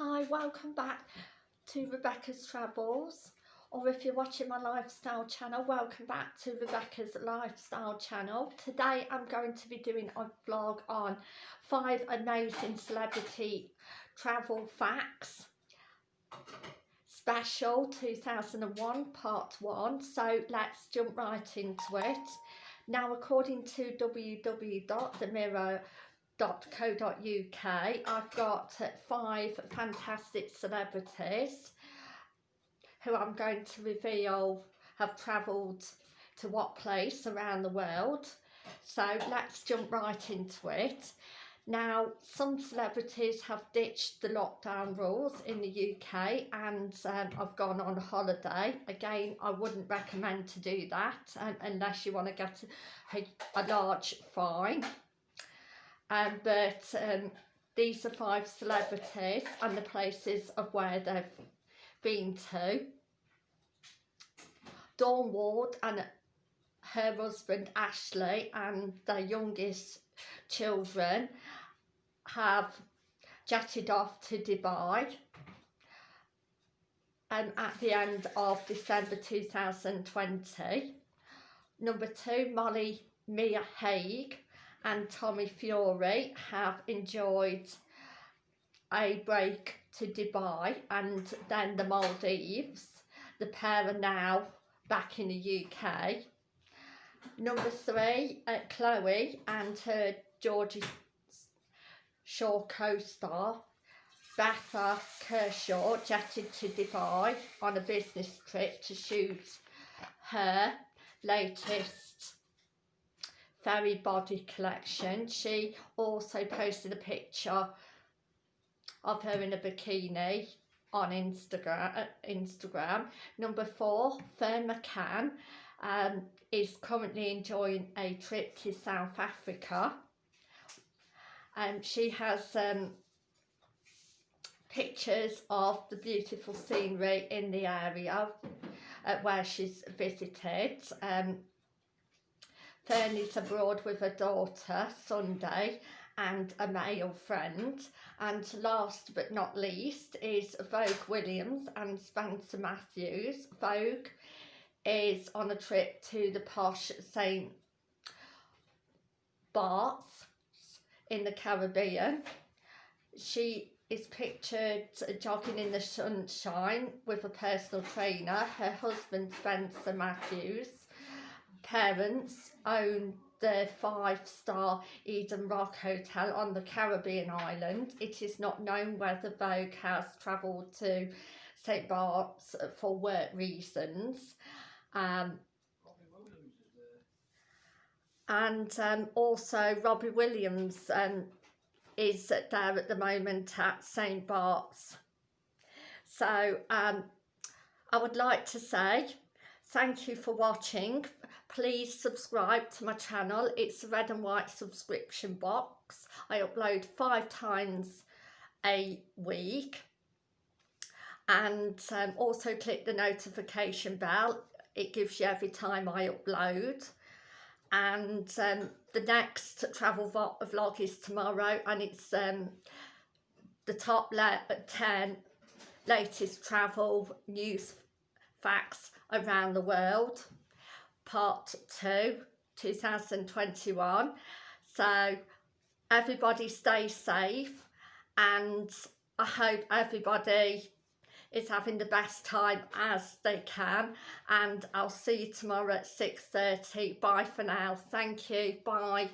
Hi, welcome back to Rebecca's Travels or if you're watching my lifestyle channel, welcome back to Rebecca's Lifestyle channel. Today I'm going to be doing a vlog on five amazing celebrity travel facts special 2001 part 1 so let's jump right into it now according to www.themirror www.co.uk I've got five fantastic celebrities who I'm going to reveal have travelled to what place around the world. So let's jump right into it. Now some celebrities have ditched the lockdown rules in the UK and um, I've gone on holiday. Again I wouldn't recommend to do that um, unless you want to get a, a large fine um, but um, these are five celebrities and the places of where they've been to. Dawn Ward and her husband Ashley and their youngest children have jetted off to Dubai um, at the end of December 2020. Number two, Molly Mia Hague and Tommy Fury have enjoyed a break to Dubai and then the Maldives. The pair are now back in the UK. Number three, uh, Chloe and her Geordie Shore co-star Bethan Kershaw jetted to Dubai on a business trip to shoot her latest Fairy Body collection. She also posted a picture of her in a bikini on Instagram. Uh, Instagram. Number four, Ferne McCann um, is currently enjoying a trip to South Africa. Um, she has um, pictures of the beautiful scenery in the area uh, where she's visited. Um, Fernie's abroad with a daughter Sunday and a male friend and last but not least is Vogue Williams and Spencer Matthews. Vogue is on a trip to the posh St Barts in the Caribbean. She is pictured jogging in the sunshine with a personal trainer, her husband Spencer Matthews parents own the five-star Eden Rock Hotel on the Caribbean island. It is not known whether Vogue has travelled to St Bart's for work reasons. Um, and um, also Robbie Williams um, is there at the moment at St Bart's. So um, I would like to say thank you for watching please subscribe to my channel. It's a red and white subscription box. I upload five times a week. And um, also click the notification bell. It gives you every time I upload. And um, the next travel vlog is tomorrow and it's um, the top 10 latest travel news facts around the world part 2 2021 so everybody stay safe and I hope everybody is having the best time as they can. And I'll see you tomorrow at 6.30 bye for now. Thank you. Bye